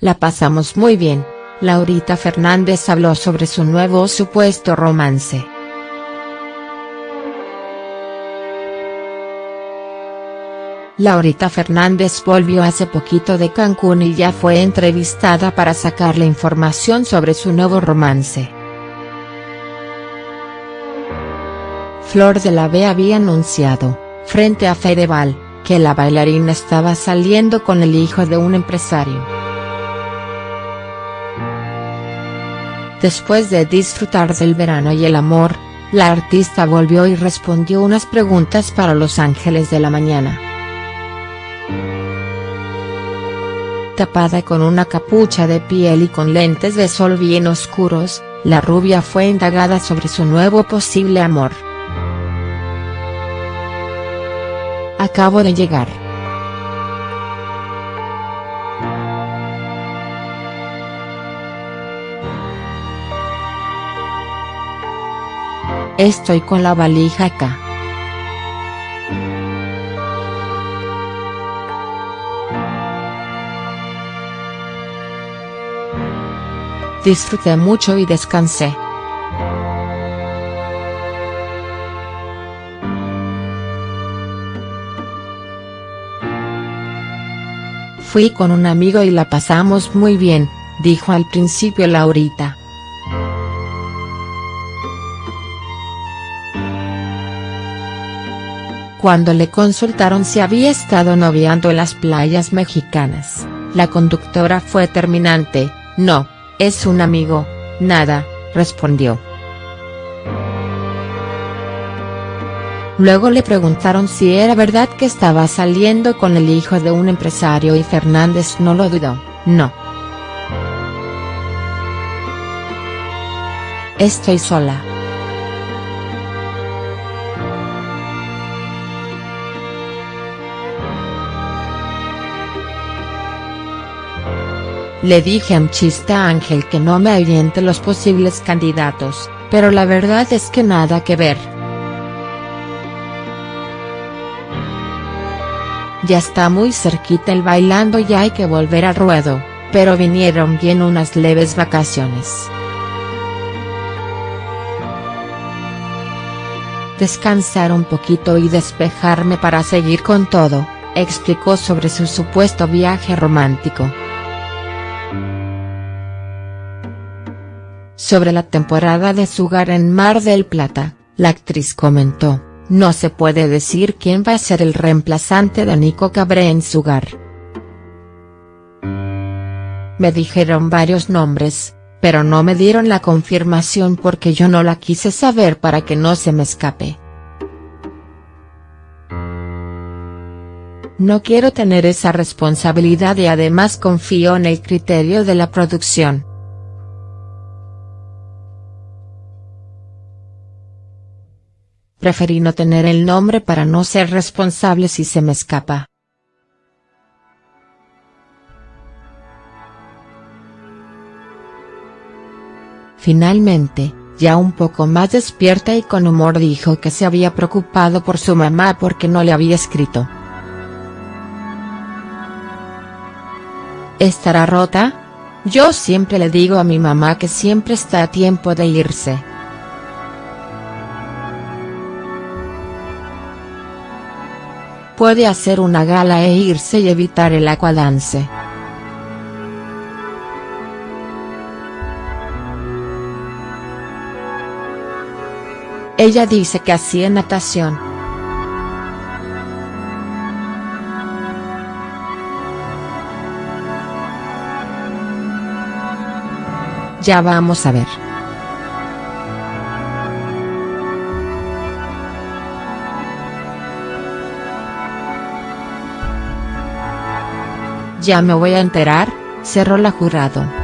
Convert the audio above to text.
la pasamos muy bien, Laurita Fernández habló sobre su nuevo supuesto romance. Laurita Fernández volvió hace poquito de Cancún y ya fue entrevistada para sacarle información sobre su nuevo romance. Flor de la B había anunciado, frente a Fedeval, que la bailarina estaba saliendo con el hijo de un empresario. Después de disfrutar del verano y el amor, la artista volvió y respondió unas preguntas para Los Ángeles de la Mañana. Tapada con una capucha de piel y con lentes de sol bien oscuros, la rubia fue indagada sobre su nuevo posible amor. Acabo de llegar. Estoy con la valija acá. Disfruté mucho y descansé. Fui con un amigo y la pasamos muy bien, dijo al principio Laurita. Cuando le consultaron si había estado noviando en las playas mexicanas, la conductora fue terminante, no, es un amigo, nada, respondió. Luego le preguntaron si era verdad que estaba saliendo con el hijo de un empresario y Fernández no lo dudó, no. Estoy sola. Le dije a chista Ángel que no me aviente los posibles candidatos, pero la verdad es que nada que ver. Ya está muy cerquita el bailando y hay que volver al ruedo, pero vinieron bien unas leves vacaciones. Descansar un poquito y despejarme para seguir con todo, explicó sobre su supuesto viaje romántico. Sobre la temporada de Sugar en Mar del Plata, la actriz comentó, no se puede decir quién va a ser el reemplazante de Nico Cabré en Sugar. Me dijeron varios nombres, pero no me dieron la confirmación porque yo no la quise saber para que no se me escape. No quiero tener esa responsabilidad y además confío en el criterio de la producción. Preferí no tener el nombre para no ser responsable si se me escapa. Finalmente, ya un poco más despierta y con humor dijo que se había preocupado por su mamá porque no le había escrito. ¿Estará rota? Yo siempre le digo a mi mamá que siempre está a tiempo de irse. Puede hacer una gala e irse y evitar el aquadance. Ella dice que hacía natación. Ya vamos a ver. Ya me voy a enterar, cerró la jurado.